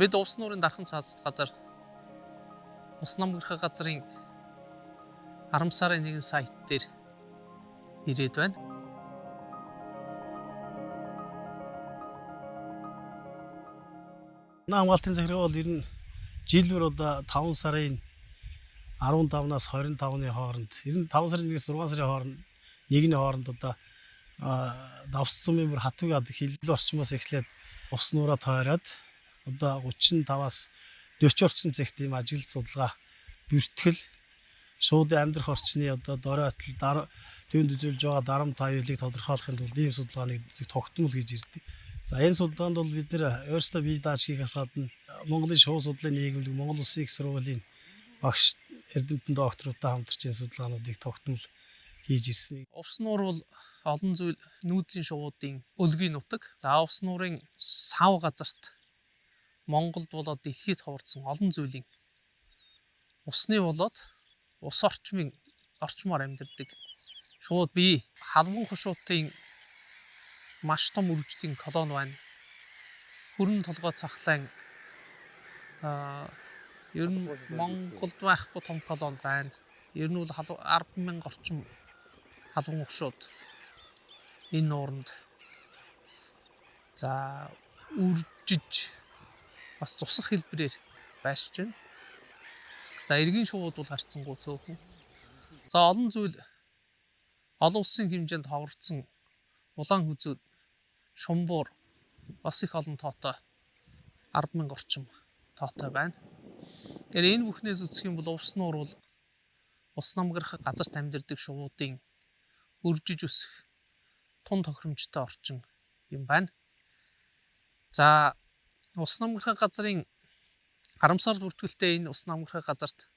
Бид увс нуурын дархан цаазд газар ус намгэрх газрын 10 сарын 1 сайт дээр ирээд байна. Хамгаалтын захиргаа бол ер нь жилбэр одоо 5 сарын 15-наас 25-ны хооронд ер нь 5 сарын 1-ээс 6 сарын хооронд нэгний хооронд одоо давсцсан мөр хатвыг ад хилэл орчмоос эхлээд ус нураа тойроод одоо 35-аас 40 орчим зэгт ийм ажиглал судалгаа бүртгэл шууд амьдрах орчны одоо доройтол төвөнд үзүүлж байгаа дарамт аюулыг тодорхойлохын тулд ийм судалгааны тогтмол гэж ирдэг. За энэ судалгаанд бол бид нэр өөрсдөө бие дааж хийхээс гадна Монголын шуу судлалын нийгэмлэг Монгол Улсын их сургуулийн багш эрдэмтэн докторуудаа хамтарч энэ судалгаануудыг тогтмол хийж ирсэн. Увс нуур бол олон зүйл нүүдлийн шувуудын өлгийн нутаг. За увс нуурын сав газарт Монголд болоод дэлхийд ховордсон олон зүйлийн усны болоод ус орчмын орчмоор амьдардаг. Шууд бие халбан хушуутын маш том үржлийн колони байна. Хүрэн толгой цахлаан аа ер нь Монголд байхгүй том колони байна. Ер нь бол 100000 орчим халуун угшууд энэ нууранд за үржиж бас цусах хэлбэрээр байшиж байна. За эргийн шууд бол харцсангүй цөөхөн. За олон зүйл олон улсын хэмжээнд ховорцсон улаан хүзүүд шумбуур бас их олон тоотой 100000 орчим тоотой байна. Тэгэхээр энэ бүхнээс үсэх юм бол увс нуур бол ус намгарах газарт амьдардаг шувуудын өржиж өсөх тун тохиромжтой орчин юм байна. За ус намгарах газрын 10 сар бүртгэлтэй энэ ус намгарах газарт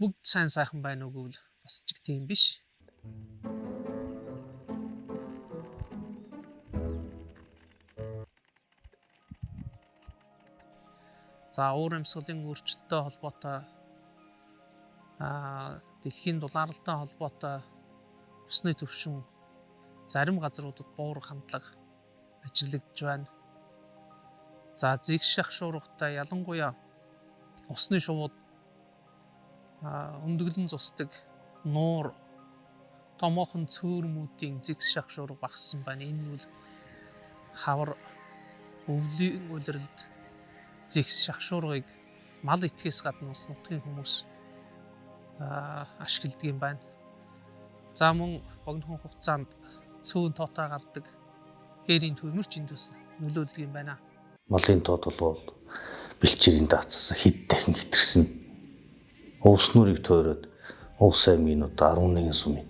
бүгд сайн сайхан байна уу гэвэл бас ч тийм биш. За уур амьсгалын өөрчлөлттэй холбоотой аа дэлхийн дулаалалтай холбоотой усны төвшин зарим газруудад буурах хандлага ажиглагдж байна. За зэгших шуургатай ялангуяа усны шувууд өндөглөн зусдаг нуур томоохон цөөрмүүдийн зэгших шуурга багассан байна. Энэ нь хавар өвлийн улиралд зэгс шахшуургыг мал итгэхээс гадна ус нутгийн хүмүүс ашигладаг юм байна. За мөн богино хугацаанд цөөн тоотой гардаг хээрийн төмөрч энд бас нөлөөлдөг юм байна. Малын тоод бол бэлчээрийн даацаас хэд дахин хэтэрсэн. Уус нүрийг тойроод уус аймгийн одоо 11 сумын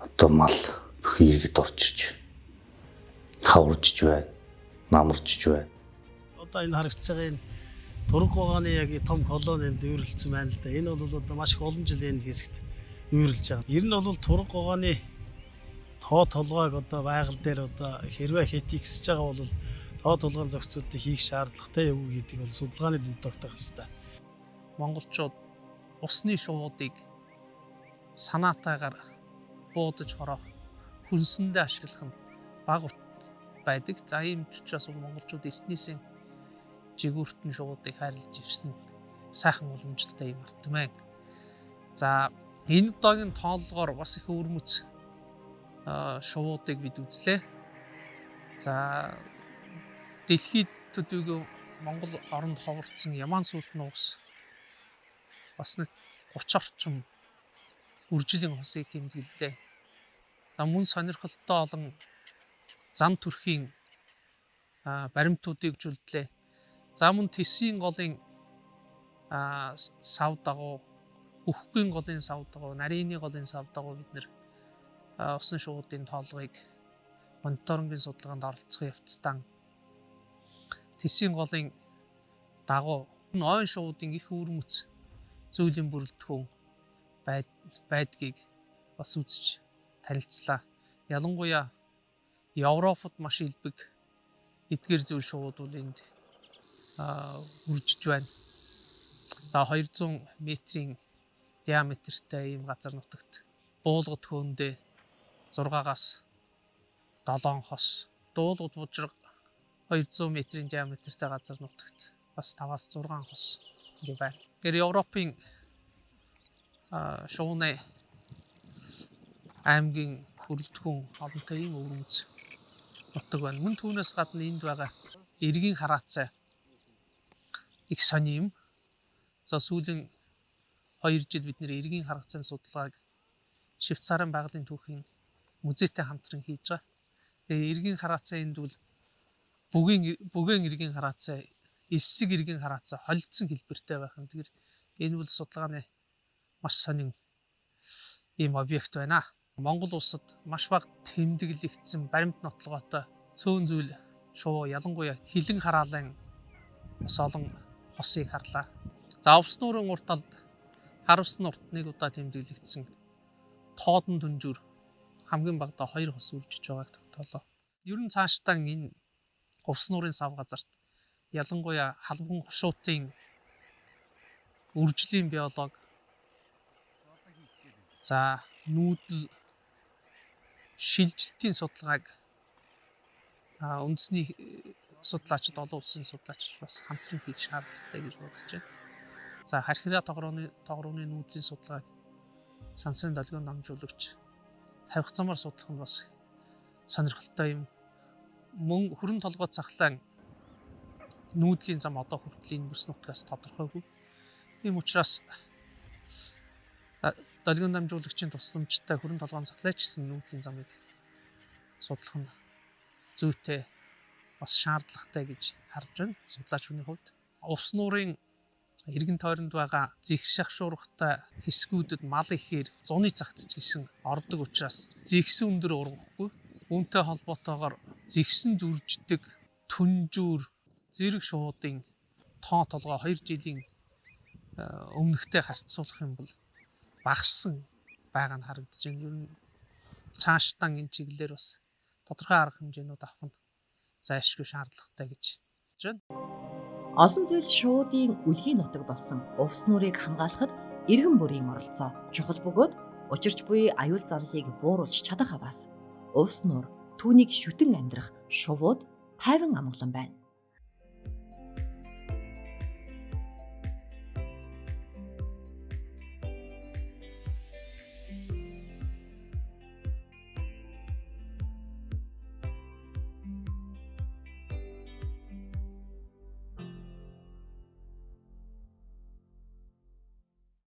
одоо мал бүхий иргэд орчирч хаваржж байна, намарчж байна одоо энэ харагдаж байгаа энэ Турк гооны яг том колонид үйрэлцсэн байна л да. Энэ бол одоо маш их олон жилийн хэсэгт үйрэлж байгаа. Ер нь бол Турк гооны тоо толгойг одоо байгаль дээр одоо хэрвээ хэтий гэсэж байгаа бол тоо толгойн зохицуултыг хийх шаардлагатай юу гэдэг бол судалгааны дүнд тогтоох хэрэгтэй. Монголчууд усны шуудыг санаатаагаар буудаж хороох хүнсэндээ ашиглах нь баг байдаг. За ийм ч учраас монголчууд эртнээсээ жигүүртэн шуудыг хайрлаж ирсэн сайхан уламжлалтай юм артмэн. За энэ удаагийн тооллогоор бас их өвөрмөц шуудыг бид үзлээ. За дэлхийд төдийгүй Монгол оронд ховорцсон Яман сүлт нуус бас нэг 30 орчим үржилийн хосыг тэмдэглэлээ. За мөн сонирхолтой олон зам төрхийн баримтуудыг жүлдлээ. За мөн тесийн голын сав дагуу өхгийн голын сав дагуу нарийн голын сав дагуу бид нэр усан шуудын тоолгыг мониторингийн судалгаанд оролцох явцдаа тесийн голын дагуу ойн шуудын их үрмөц зүйлийн бүрэлдэхүүн байдгийг бас үзэж танилцлаа. Ялангуяа Европод маш илбэг эдгээр зүйл шууд бол энд үржиж байна. За 200 метрийн диаметртэй ийм газар нутагт буулгад хөөндөө 6-аас 7 хос дуулууд бужраг 200 м-ийн диаметртэй газар нутагт бас 5-аас 6 хос ингээ байна. Тэгэхээр Европын шууны аймгийн хүрэлтгүн олонтой ийм өвөрмөц нутаг байна. Мөн түүнээс гадна энд байгаа эргийн хараацай их сони юм. За сүүлийн 2 жил бид нэр эргийн харгацааны судалгааг Швейцарын байгалийн түүхийн музейтэй хамтран хийж байгаа. Тэгээ эргийн хараацай энд бол бүгийн бүгийн эргийн хараацай, эссэг эргийн хараацай холдсон хэлбэртэй байх юм. Тэгэхээр энэ бол судалгааны маш сонин ийм объект байна. Монгол улсад маш бага тэмдэглэгдсэн баримт нотлогоотой цөөн зүйл шувуу ялангуяа хилэн хараалын бас олон хосыг харлаа. За увс нуурын урт талд харавс нурт нэг удаа тэмдэглэгдсэн тоодон дүнжүр хамгийн багадаа хоёр хос үржиж байгааг тогтоолоо. Ер нь цаашдаа энэ увс нуурын сав газарт ялангуяа халбан хушуутын үржлийн биолог за нүүдэл шилжилтийн судалгааг үндэсний судлаачид олон улсын судлаач бас хамтран хийх шаардлагатай гэж бодож байна. За хархираа тогрооны тогрооны нүүдлийн судалгааг сансрын долгион намжуулагч тавих замаар судлах нь бас сонирхолтой юм. Мөн хөрөн толгой цахлаан нүүдлийн зам одоо хүртэл энэ бүс нутгаас тодорхойгүй. Ийм учраас долгион намжуулагчийн тусламжтай хөрөн толгойн цахлаач гэсэн нүүдлийн замыг судлах нь зүйтэй бас шаардлагатай гэж харж байна судлаач хүний хувьд. Увс нуурын эргэн тойронд байгаа зих шахшуурхтай хэсгүүдэд мал ихээр зуны цагт ч гэсэн ордог учраас зихсэн өндөр ургахгүй. Үүнтэй холбоотойгоор зихсэн дүрждэг түнжүүр зэрэг шуудын тоо толгой 2 жилийн өмнөхтэй харьцуулах юм бол багассан байгаа нь харагдаж байна. Ер нь цаашдаа энэ чиглэлээр бас тодорхой арга хэмжээнүүд авах нь зайлшгүй шаардлагатай гэж бодож байна. Олон зүйл шуудын үлгийн нутаг болсон увс нуурыг хамгаалахад иргэн бүрийн оролцоо чухал бөгөөд учирч буй аюул заллыг бууруулж чадах аваас увс нуур түүнийг шүтэн амьдрах шувууд тайван амгалан байна.